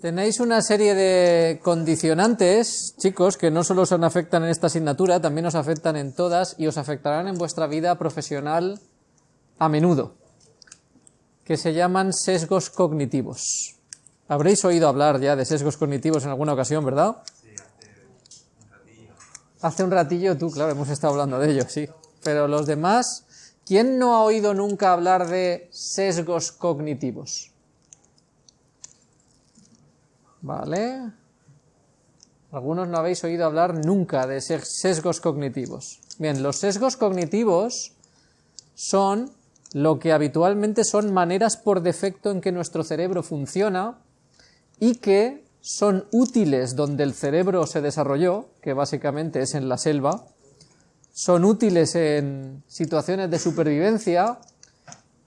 Tenéis una serie de condicionantes, chicos, que no solo os afectan en esta asignatura, también os afectan en todas y os afectarán en vuestra vida profesional a menudo, que se llaman sesgos cognitivos. Habréis oído hablar ya de sesgos cognitivos en alguna ocasión, ¿verdad? Sí, hace un ratillo. Hace un ratillo tú, claro, hemos estado hablando de ello, sí. Pero los demás, ¿quién no ha oído nunca hablar de sesgos cognitivos? ¿Vale? Algunos no habéis oído hablar nunca de sesgos cognitivos. Bien, los sesgos cognitivos son lo que habitualmente son maneras por defecto en que nuestro cerebro funciona y que son útiles donde el cerebro se desarrolló, que básicamente es en la selva, son útiles en situaciones de supervivencia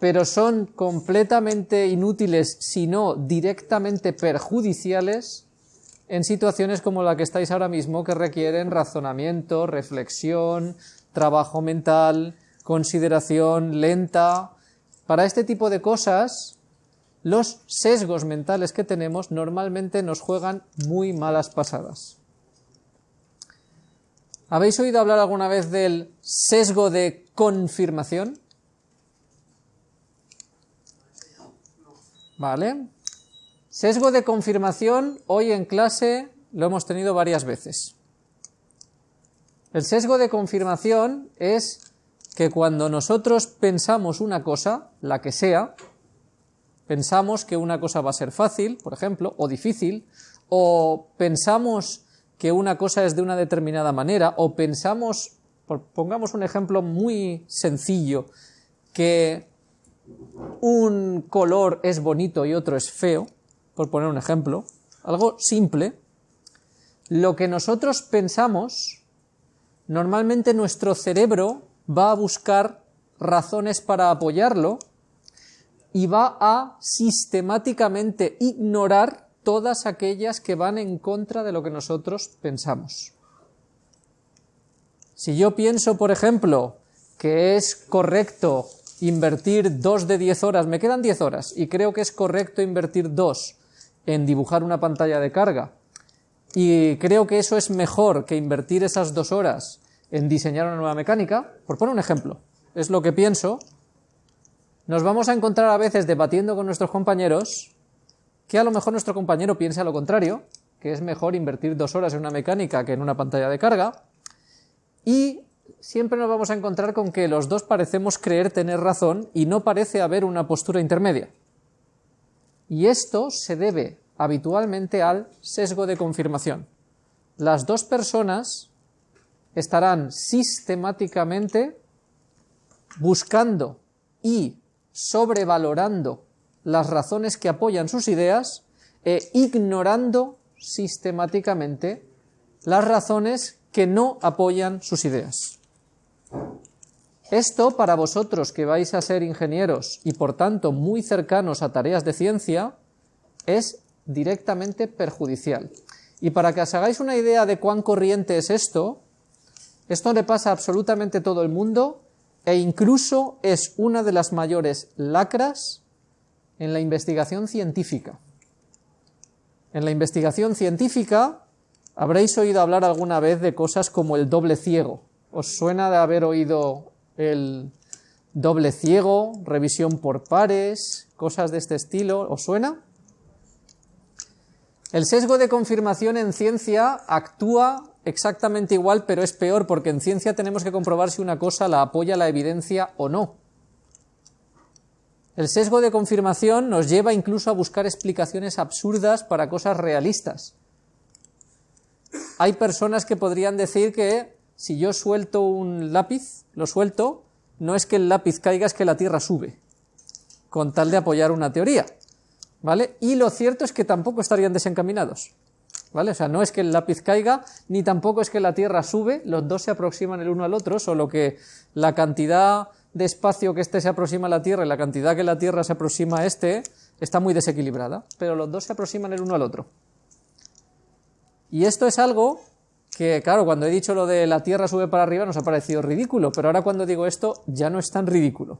pero son completamente inútiles, si no directamente perjudiciales, en situaciones como la que estáis ahora mismo, que requieren razonamiento, reflexión, trabajo mental, consideración lenta. Para este tipo de cosas, los sesgos mentales que tenemos normalmente nos juegan muy malas pasadas. ¿Habéis oído hablar alguna vez del sesgo de confirmación? ¿Vale? Sesgo de confirmación, hoy en clase lo hemos tenido varias veces. El sesgo de confirmación es que cuando nosotros pensamos una cosa, la que sea, pensamos que una cosa va a ser fácil, por ejemplo, o difícil, o pensamos que una cosa es de una determinada manera, o pensamos, pongamos un ejemplo muy sencillo, que un color es bonito y otro es feo, por poner un ejemplo, algo simple, lo que nosotros pensamos, normalmente nuestro cerebro va a buscar razones para apoyarlo y va a sistemáticamente ignorar todas aquellas que van en contra de lo que nosotros pensamos. Si yo pienso, por ejemplo, que es correcto invertir dos de diez horas, me quedan diez horas, y creo que es correcto invertir dos en dibujar una pantalla de carga, y creo que eso es mejor que invertir esas dos horas en diseñar una nueva mecánica, por poner un ejemplo, es lo que pienso, nos vamos a encontrar a veces debatiendo con nuestros compañeros que a lo mejor nuestro compañero piensa lo contrario, que es mejor invertir dos horas en una mecánica que en una pantalla de carga, y siempre nos vamos a encontrar con que los dos parecemos creer tener razón y no parece haber una postura intermedia. Y esto se debe habitualmente al sesgo de confirmación. Las dos personas estarán sistemáticamente buscando y sobrevalorando las razones que apoyan sus ideas e ignorando sistemáticamente las razones que no apoyan sus ideas. Esto para vosotros que vais a ser ingenieros y por tanto muy cercanos a tareas de ciencia es directamente perjudicial. Y para que os hagáis una idea de cuán corriente es esto, esto le pasa a absolutamente todo el mundo e incluso es una de las mayores lacras en la investigación científica. En la investigación científica habréis oído hablar alguna vez de cosas como el doble ciego. ¿Os suena de haber oído el doble ciego, revisión por pares, cosas de este estilo, ¿os suena? El sesgo de confirmación en ciencia actúa exactamente igual, pero es peor porque en ciencia tenemos que comprobar si una cosa la apoya la evidencia o no. El sesgo de confirmación nos lleva incluso a buscar explicaciones absurdas para cosas realistas. Hay personas que podrían decir que si yo suelto un lápiz, lo suelto, no es que el lápiz caiga, es que la Tierra sube, con tal de apoyar una teoría, ¿vale? Y lo cierto es que tampoco estarían desencaminados, ¿vale? O sea, no es que el lápiz caiga, ni tampoco es que la Tierra sube, los dos se aproximan el uno al otro, solo que la cantidad de espacio que este se aproxima a la Tierra y la cantidad que la Tierra se aproxima a este está muy desequilibrada, pero los dos se aproximan el uno al otro. Y esto es algo que claro, cuando he dicho lo de la Tierra sube para arriba nos ha parecido ridículo, pero ahora cuando digo esto ya no es tan ridículo.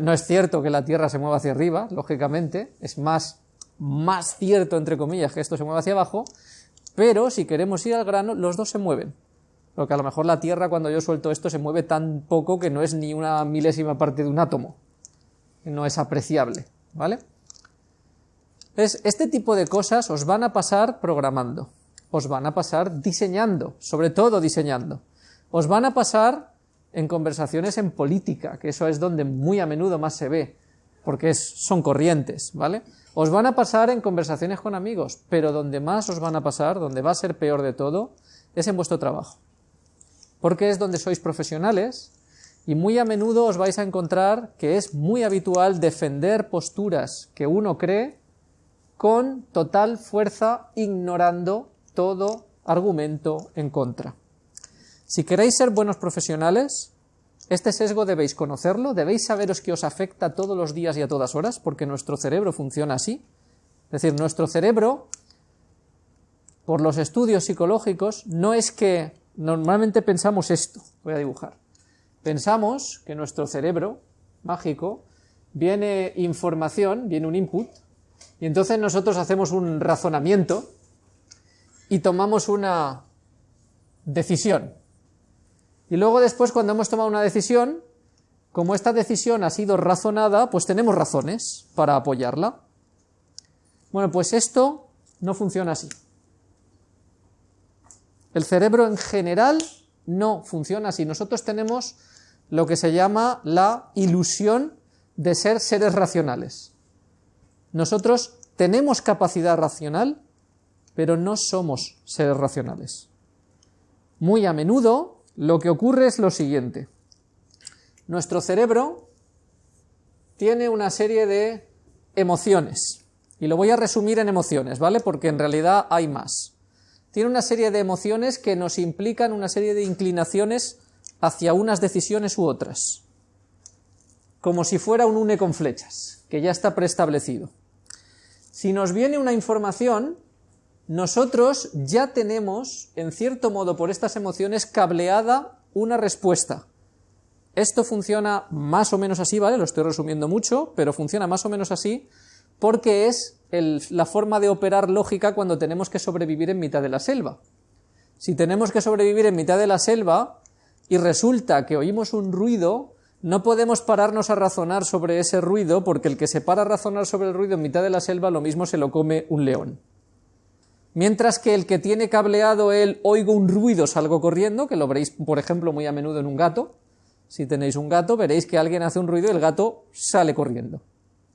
No es cierto que la Tierra se mueva hacia arriba, lógicamente, es más más cierto, entre comillas, que esto se mueve hacia abajo, pero si queremos ir al grano, los dos se mueven. Porque a lo mejor la Tierra, cuando yo suelto esto, se mueve tan poco que no es ni una milésima parte de un átomo. No es apreciable, ¿vale? Entonces, este tipo de cosas os van a pasar programando, os van a pasar diseñando, sobre todo diseñando. Os van a pasar en conversaciones en política, que eso es donde muy a menudo más se ve, porque son corrientes, ¿vale? Os van a pasar en conversaciones con amigos, pero donde más os van a pasar, donde va a ser peor de todo, es en vuestro trabajo. Porque es donde sois profesionales y muy a menudo os vais a encontrar que es muy habitual defender posturas que uno cree con total fuerza, ignorando todo argumento en contra. Si queréis ser buenos profesionales, este sesgo debéis conocerlo, debéis saberos que os afecta todos los días y a todas horas, porque nuestro cerebro funciona así. Es decir, nuestro cerebro, por los estudios psicológicos, no es que normalmente pensamos esto, voy a dibujar. Pensamos que nuestro cerebro mágico viene información, viene un input, y entonces nosotros hacemos un razonamiento y tomamos una decisión. Y luego después, cuando hemos tomado una decisión, como esta decisión ha sido razonada, pues tenemos razones para apoyarla. Bueno, pues esto no funciona así. El cerebro en general no funciona así. Nosotros tenemos lo que se llama la ilusión de ser seres racionales. Nosotros tenemos capacidad racional, pero no somos seres racionales. Muy a menudo lo que ocurre es lo siguiente. Nuestro cerebro tiene una serie de emociones. Y lo voy a resumir en emociones, ¿vale? Porque en realidad hay más. Tiene una serie de emociones que nos implican una serie de inclinaciones hacia unas decisiones u otras. Como si fuera un une con flechas, que ya está preestablecido. Si nos viene una información, nosotros ya tenemos, en cierto modo, por estas emociones, cableada una respuesta. Esto funciona más o menos así, ¿vale? Lo estoy resumiendo mucho, pero funciona más o menos así porque es la forma de operar lógica cuando tenemos que sobrevivir en mitad de la selva. Si tenemos que sobrevivir en mitad de la selva y resulta que oímos un ruido, no podemos pararnos a razonar sobre ese ruido porque el que se para a razonar sobre el ruido en mitad de la selva lo mismo se lo come un león. Mientras que el que tiene cableado el oigo un ruido, salgo corriendo, que lo veréis, por ejemplo, muy a menudo en un gato. Si tenéis un gato, veréis que alguien hace un ruido y el gato sale corriendo.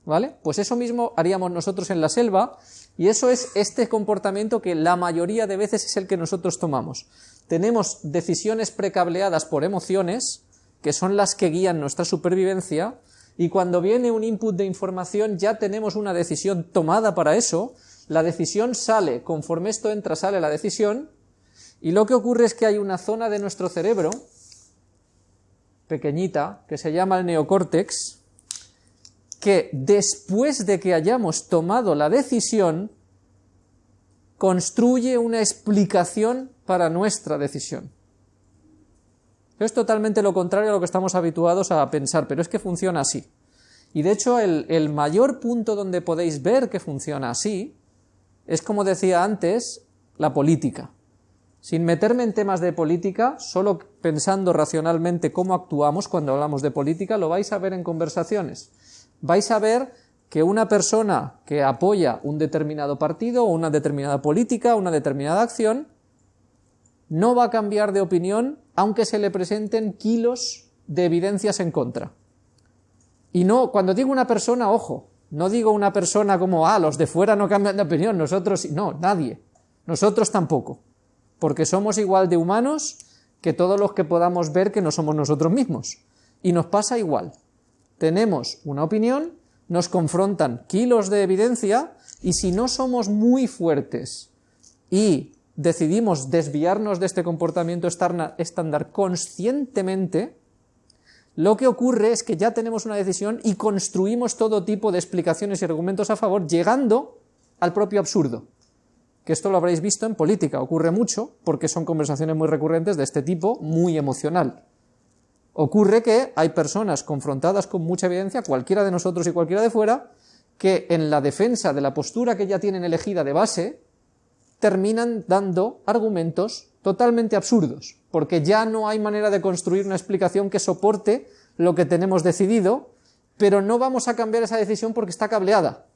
¿Vale? Pues eso mismo haríamos nosotros en la selva, y eso es este comportamiento que la mayoría de veces es el que nosotros tomamos. Tenemos decisiones precableadas por emociones, que son las que guían nuestra supervivencia, y cuando viene un input de información ya tenemos una decisión tomada para eso, la decisión sale, conforme esto entra sale la decisión, y lo que ocurre es que hay una zona de nuestro cerebro, pequeñita, que se llama el neocórtex, que después de que hayamos tomado la decisión, construye una explicación para nuestra decisión. Es totalmente lo contrario a lo que estamos habituados a pensar, pero es que funciona así. Y de hecho el, el mayor punto donde podéis ver que funciona así es como decía antes, la política. Sin meterme en temas de política, solo pensando racionalmente cómo actuamos cuando hablamos de política, lo vais a ver en conversaciones. Vais a ver que una persona que apoya un determinado partido o una determinada política, una determinada acción, no va a cambiar de opinión aunque se le presenten kilos de evidencias en contra. Y no, cuando digo una persona, ojo, no digo una persona como, ah, los de fuera no cambian de opinión, nosotros no, nadie. Nosotros tampoco. Porque somos igual de humanos que todos los que podamos ver que no somos nosotros mismos. Y nos pasa igual. Tenemos una opinión, nos confrontan kilos de evidencia y si no somos muy fuertes y decidimos desviarnos de este comportamiento estándar conscientemente, lo que ocurre es que ya tenemos una decisión y construimos todo tipo de explicaciones y argumentos a favor, llegando al propio absurdo. Que esto lo habréis visto en política, ocurre mucho porque son conversaciones muy recurrentes de este tipo, muy emocional. Ocurre que hay personas confrontadas con mucha evidencia, cualquiera de nosotros y cualquiera de fuera, que en la defensa de la postura que ya tienen elegida de base, terminan dando argumentos totalmente absurdos, porque ya no hay manera de construir una explicación que soporte lo que tenemos decidido, pero no vamos a cambiar esa decisión porque está cableada.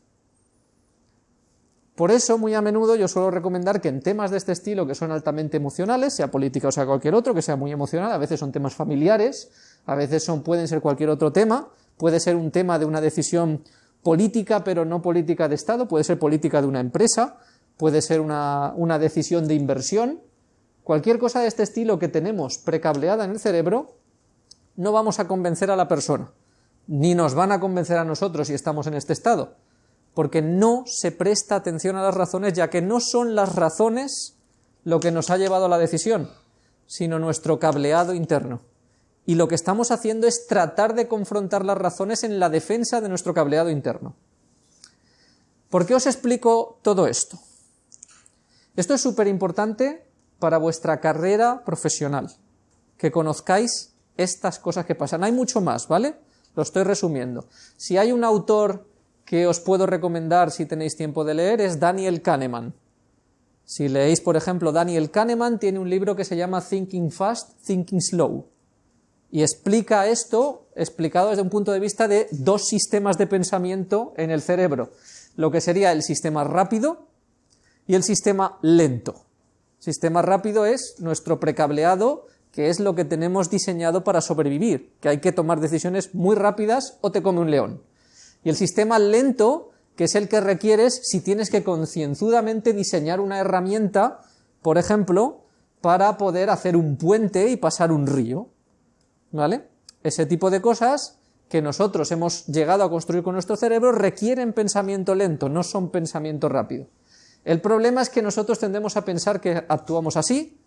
Por eso, muy a menudo yo suelo recomendar que en temas de este estilo, que son altamente emocionales, sea política o sea cualquier otro, que sea muy emocional, a veces son temas familiares, a veces son, pueden ser cualquier otro tema, puede ser un tema de una decisión política, pero no política de Estado, puede ser política de una empresa, puede ser una, una decisión de inversión, cualquier cosa de este estilo que tenemos precableada en el cerebro, no vamos a convencer a la persona, ni nos van a convencer a nosotros si estamos en este estado, porque no se presta atención a las razones, ya que no son las razones lo que nos ha llevado a la decisión, sino nuestro cableado interno. Y lo que estamos haciendo es tratar de confrontar las razones en la defensa de nuestro cableado interno. ¿Por qué os explico todo esto? Esto es súper importante para vuestra carrera profesional, que conozcáis estas cosas que pasan. Hay mucho más, ¿vale? Lo estoy resumiendo. Si hay un autor que os puedo recomendar si tenéis tiempo de leer es Daniel Kahneman. Si leéis, por ejemplo, Daniel Kahneman tiene un libro que se llama Thinking Fast, Thinking Slow. Y explica esto, explicado desde un punto de vista de dos sistemas de pensamiento en el cerebro. Lo que sería el sistema rápido y el sistema lento. Sistema rápido es nuestro precableado que es lo que tenemos diseñado para sobrevivir, que hay que tomar decisiones muy rápidas o te come un león. Y el sistema lento, que es el que requieres si tienes que concienzudamente diseñar una herramienta, por ejemplo, para poder hacer un puente y pasar un río. ¿Vale? Ese tipo de cosas que nosotros hemos llegado a construir con nuestro cerebro requieren pensamiento lento, no son pensamiento rápido. El problema es que nosotros tendemos a pensar que actuamos así,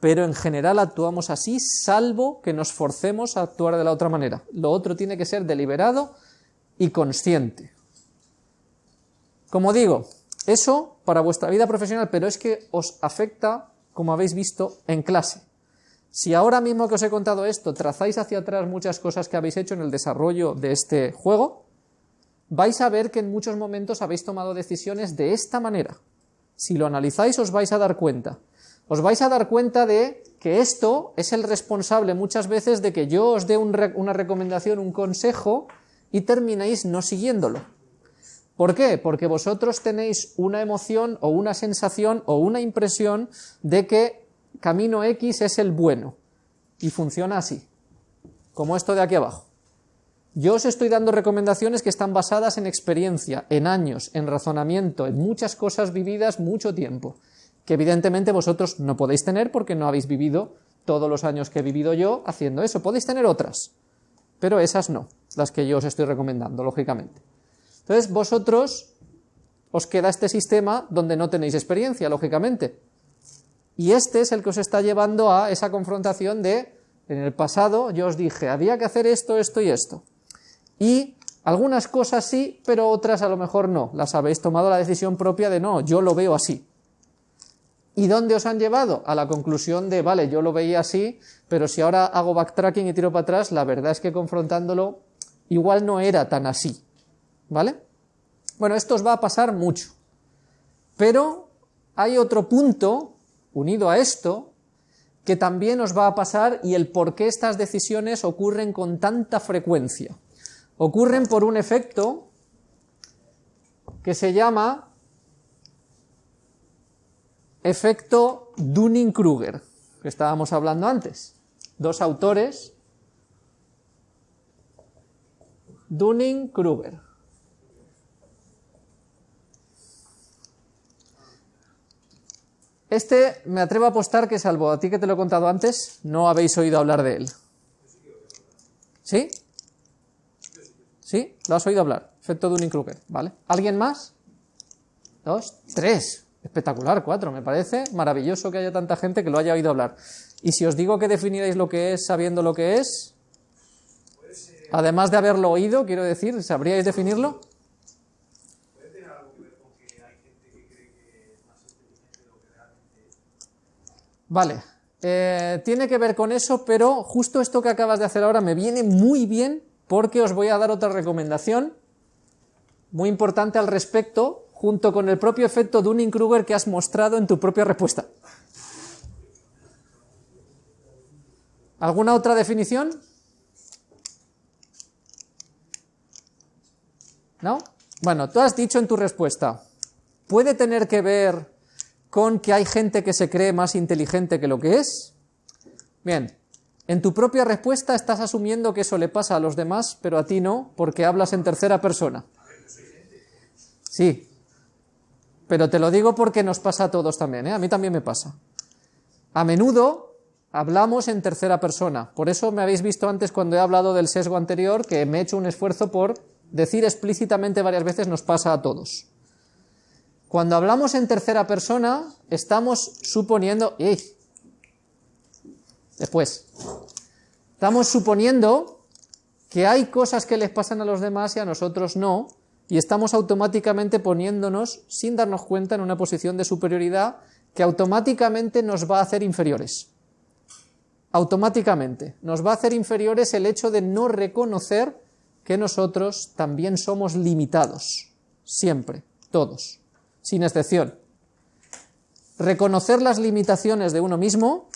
pero en general actuamos así, salvo que nos forcemos a actuar de la otra manera. Lo otro tiene que ser deliberado y consciente. Como digo, eso para vuestra vida profesional, pero es que os afecta, como habéis visto, en clase. Si ahora mismo que os he contado esto trazáis hacia atrás muchas cosas que habéis hecho en el desarrollo de este juego, vais a ver que en muchos momentos habéis tomado decisiones de esta manera. Si lo analizáis os vais a dar cuenta os vais a dar cuenta de que esto es el responsable muchas veces de que yo os dé una recomendación, un consejo, y terminéis no siguiéndolo. ¿Por qué? Porque vosotros tenéis una emoción o una sensación o una impresión de que camino X es el bueno. Y funciona así, como esto de aquí abajo. Yo os estoy dando recomendaciones que están basadas en experiencia, en años, en razonamiento, en muchas cosas vividas mucho tiempo que evidentemente vosotros no podéis tener porque no habéis vivido todos los años que he vivido yo haciendo eso. Podéis tener otras, pero esas no, las que yo os estoy recomendando, lógicamente. Entonces, vosotros os queda este sistema donde no tenéis experiencia, lógicamente. Y este es el que os está llevando a esa confrontación de, en el pasado yo os dije, había que hacer esto, esto y esto. Y algunas cosas sí, pero otras a lo mejor no. Las habéis tomado la decisión propia de no, yo lo veo así. ¿Y dónde os han llevado? A la conclusión de, vale, yo lo veía así, pero si ahora hago backtracking y tiro para atrás, la verdad es que confrontándolo igual no era tan así. ¿Vale? Bueno, esto os va a pasar mucho. Pero hay otro punto unido a esto que también os va a pasar y el por qué estas decisiones ocurren con tanta frecuencia. Ocurren por un efecto que se llama efecto Dunning-Kruger, que estábamos hablando antes. Dos autores, Dunning-Kruger. Este me atrevo a apostar que, salvo a ti que te lo he contado antes, no habéis oído hablar de él. ¿Sí? ¿Sí? ¿Lo has oído hablar? Efecto Dunning-Kruger, ¿vale? ¿Alguien más? ¿Dos? ¿Tres? Espectacular, cuatro. Me parece maravilloso que haya tanta gente que lo haya oído hablar. Y si os digo que definiréis lo que es sabiendo lo que es, además de haberlo oído, quiero decir, ¿sabríais definirlo? Vale, eh, tiene que ver con eso, pero justo esto que acabas de hacer ahora me viene muy bien porque os voy a dar otra recomendación muy importante al respecto, junto con el propio efecto Dunning-Kruger que has mostrado en tu propia respuesta. ¿Alguna otra definición? ¿No? Bueno, tú has dicho en tu respuesta, ¿puede tener que ver con que hay gente que se cree más inteligente que lo que es? Bien, en tu propia respuesta estás asumiendo que eso le pasa a los demás, pero a ti no, porque hablas en tercera persona. Sí, pero te lo digo porque nos pasa a todos también, ¿eh? a mí también me pasa. A menudo hablamos en tercera persona, por eso me habéis visto antes cuando he hablado del sesgo anterior que me he hecho un esfuerzo por decir explícitamente varias veces nos pasa a todos. Cuando hablamos en tercera persona, estamos suponiendo... ¡Ey! Después. Estamos suponiendo que hay cosas que les pasan a los demás y a nosotros no, y estamos automáticamente poniéndonos, sin darnos cuenta, en una posición de superioridad que automáticamente nos va a hacer inferiores. Automáticamente. Nos va a hacer inferiores el hecho de no reconocer que nosotros también somos limitados, siempre, todos, sin excepción. Reconocer las limitaciones de uno mismo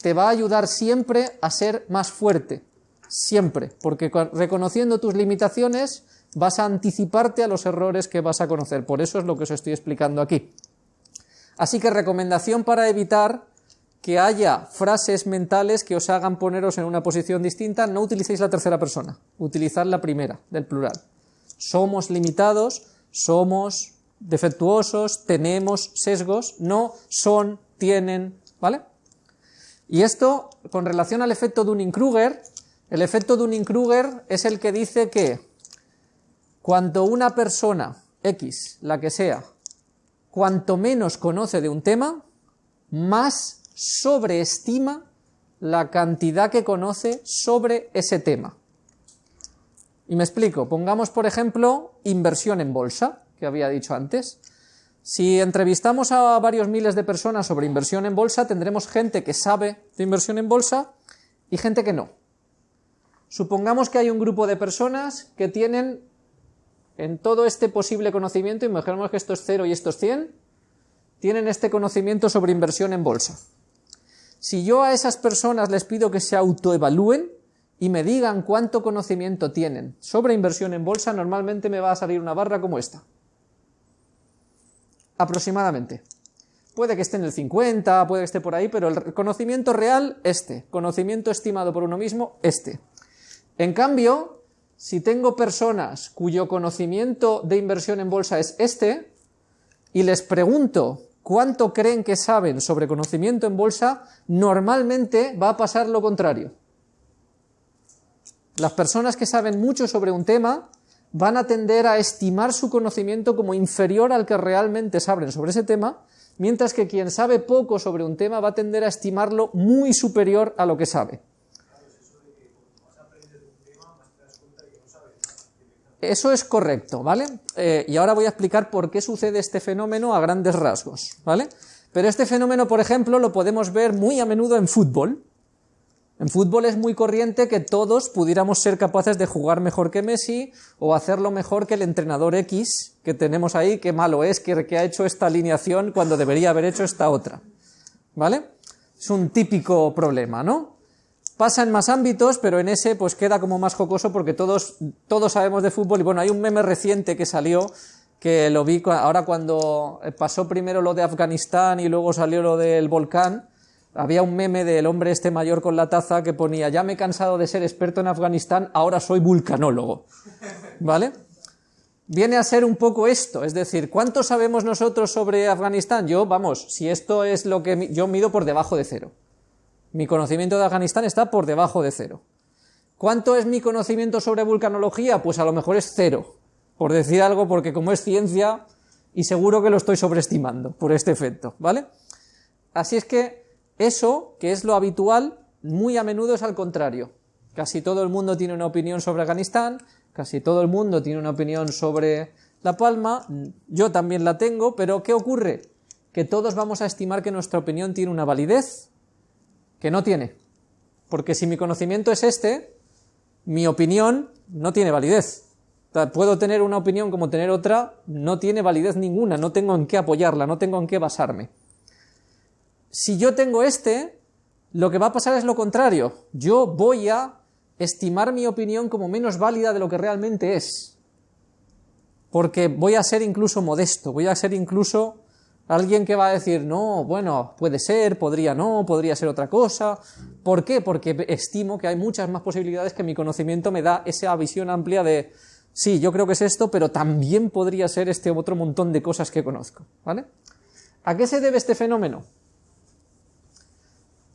te va a ayudar siempre a ser más fuerte, siempre, porque reconociendo tus limitaciones vas a anticiparte a los errores que vas a conocer, por eso es lo que os estoy explicando aquí. Así que recomendación para evitar que haya frases mentales que os hagan poneros en una posición distinta, no utilicéis la tercera persona, utilizad la primera, del plural. Somos limitados, somos defectuosos, tenemos sesgos, no son, tienen, ¿vale? Y esto, con relación al efecto Dunning-Kruger, el efecto Dunning-Kruger es el que dice que cuanto una persona, X, la que sea, cuanto menos conoce de un tema, más sobreestima la cantidad que conoce sobre ese tema. Y me explico, pongamos por ejemplo inversión en bolsa, que había dicho antes. Si entrevistamos a varios miles de personas sobre inversión en bolsa, tendremos gente que sabe de inversión en bolsa y gente que no. Supongamos que hay un grupo de personas que tienen en todo este posible conocimiento, imaginemos que esto es 0 y esto es 100, tienen este conocimiento sobre inversión en bolsa. Si yo a esas personas les pido que se autoevalúen y me digan cuánto conocimiento tienen sobre inversión en bolsa, normalmente me va a salir una barra como esta. Aproximadamente. Puede que esté en el 50, puede que esté por ahí, pero el conocimiento real, este. Conocimiento estimado por uno mismo, este. En cambio, si tengo personas cuyo conocimiento de inversión en bolsa es este, y les pregunto cuánto creen que saben sobre conocimiento en bolsa, normalmente va a pasar lo contrario. Las personas que saben mucho sobre un tema van a tender a estimar su conocimiento como inferior al que realmente saben sobre ese tema, mientras que quien sabe poco sobre un tema va a tender a estimarlo muy superior a lo que sabe. Eso es correcto, ¿vale? Eh, y ahora voy a explicar por qué sucede este fenómeno a grandes rasgos, ¿vale? Pero este fenómeno, por ejemplo, lo podemos ver muy a menudo en fútbol. En fútbol es muy corriente que todos pudiéramos ser capaces de jugar mejor que Messi o hacerlo mejor que el entrenador X que tenemos ahí, qué malo es que, que ha hecho esta alineación cuando debería haber hecho esta otra. ¿Vale? Es un típico problema, ¿no? Pasa en más ámbitos, pero en ese pues queda como más jocoso porque todos, todos sabemos de fútbol y bueno, hay un meme reciente que salió que lo vi ahora cuando pasó primero lo de Afganistán y luego salió lo del volcán, había un meme del hombre este mayor con la taza que ponía, ya me he cansado de ser experto en Afganistán, ahora soy vulcanólogo. ¿Vale? Viene a ser un poco esto, es decir, ¿cuánto sabemos nosotros sobre Afganistán? Yo, vamos, si esto es lo que yo mido por debajo de cero. Mi conocimiento de Afganistán está por debajo de cero. ¿Cuánto es mi conocimiento sobre vulcanología? Pues a lo mejor es cero, por decir algo, porque como es ciencia, y seguro que lo estoy sobreestimando por este efecto, ¿vale? Así es que eso, que es lo habitual, muy a menudo es al contrario. Casi todo el mundo tiene una opinión sobre Afganistán, casi todo el mundo tiene una opinión sobre La Palma, yo también la tengo, pero ¿qué ocurre? Que todos vamos a estimar que nuestra opinión tiene una validez que no tiene. Porque si mi conocimiento es este, mi opinión no tiene validez. Puedo tener una opinión como tener otra, no tiene validez ninguna, no tengo en qué apoyarla, no tengo en qué basarme. Si yo tengo este, lo que va a pasar es lo contrario. Yo voy a estimar mi opinión como menos válida de lo que realmente es. Porque voy a ser incluso modesto, voy a ser incluso alguien que va a decir, no, bueno, puede ser, podría no, podría ser otra cosa. ¿Por qué? Porque estimo que hay muchas más posibilidades que mi conocimiento me da esa visión amplia de, sí, yo creo que es esto, pero también podría ser este otro montón de cosas que conozco. ¿Vale? ¿A qué se debe este fenómeno?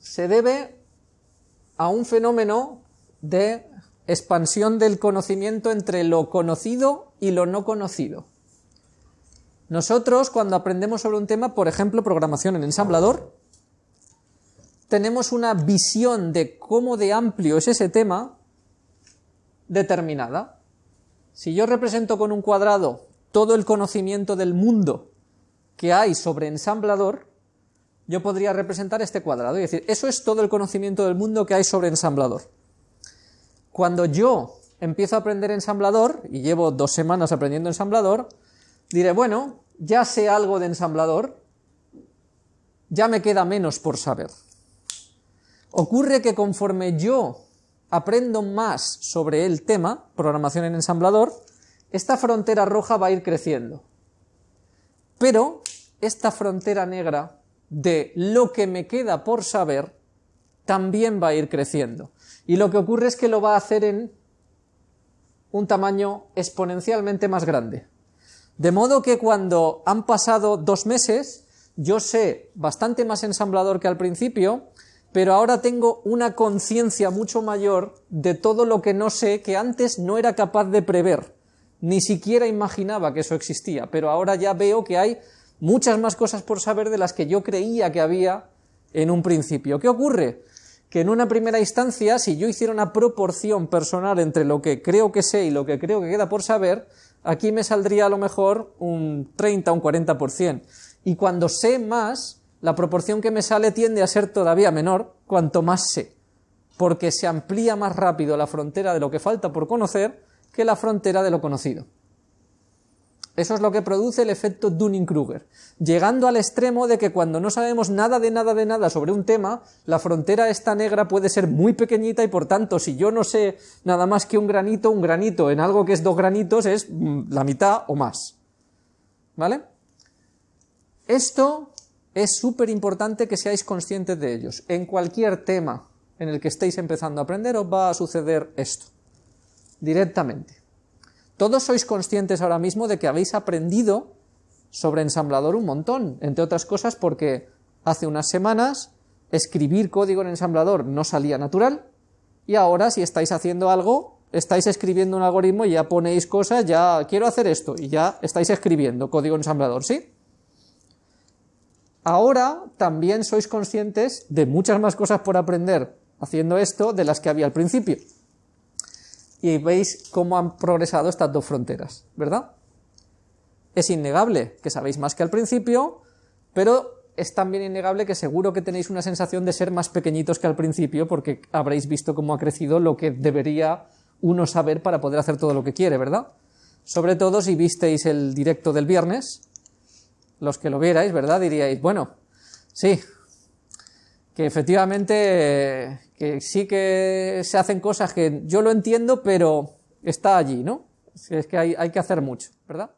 Se debe a un fenómeno de expansión del conocimiento entre lo conocido y lo no conocido. Nosotros, cuando aprendemos sobre un tema, por ejemplo, programación en ensamblador, tenemos una visión de cómo de amplio es ese tema determinada. Si yo represento con un cuadrado todo el conocimiento del mundo que hay sobre ensamblador, yo podría representar este cuadrado y decir, eso es todo el conocimiento del mundo que hay sobre ensamblador. Cuando yo empiezo a aprender ensamblador, y llevo dos semanas aprendiendo ensamblador, diré, bueno, ya sé algo de ensamblador, ya me queda menos por saber. Ocurre que conforme yo aprendo más sobre el tema, programación en ensamblador, esta frontera roja va a ir creciendo. Pero esta frontera negra de lo que me queda por saber también va a ir creciendo. Y lo que ocurre es que lo va a hacer en un tamaño exponencialmente más grande. De modo que cuando han pasado dos meses, yo sé bastante más ensamblador que al principio, pero ahora tengo una conciencia mucho mayor de todo lo que no sé que antes no era capaz de prever, ni siquiera imaginaba que eso existía, pero ahora ya veo que hay muchas más cosas por saber de las que yo creía que había en un principio. ¿Qué ocurre? que en una primera instancia, si yo hiciera una proporción personal entre lo que creo que sé y lo que creo que queda por saber, aquí me saldría a lo mejor un 30, un 40%. Y cuando sé más, la proporción que me sale tiende a ser todavía menor cuanto más sé, porque se amplía más rápido la frontera de lo que falta por conocer que la frontera de lo conocido. Eso es lo que produce el efecto Dunning-Kruger, llegando al extremo de que cuando no sabemos nada de nada de nada sobre un tema, la frontera esta negra puede ser muy pequeñita y por tanto si yo no sé nada más que un granito, un granito en algo que es dos granitos es mm, la mitad o más. ¿Vale? Esto es súper importante que seáis conscientes de ellos. En cualquier tema en el que estéis empezando a aprender os va a suceder esto, directamente. Todos sois conscientes ahora mismo de que habéis aprendido sobre ensamblador un montón, entre otras cosas porque hace unas semanas escribir código en ensamblador no salía natural y ahora si estáis haciendo algo, estáis escribiendo un algoritmo y ya ponéis cosas, ya quiero hacer esto y ya estáis escribiendo código en ensamblador, ¿sí? Ahora también sois conscientes de muchas más cosas por aprender haciendo esto de las que había al principio y veis cómo han progresado estas dos fronteras, ¿verdad? Es innegable que sabéis más que al principio, pero es también innegable que seguro que tenéis una sensación de ser más pequeñitos que al principio porque habréis visto cómo ha crecido lo que debería uno saber para poder hacer todo lo que quiere, ¿verdad? Sobre todo si visteis el directo del viernes, los que lo vierais, ¿verdad? Diríais, bueno, sí, que efectivamente que sí que se hacen cosas que yo lo entiendo, pero está allí, ¿no? Es que hay, hay que hacer mucho, ¿verdad?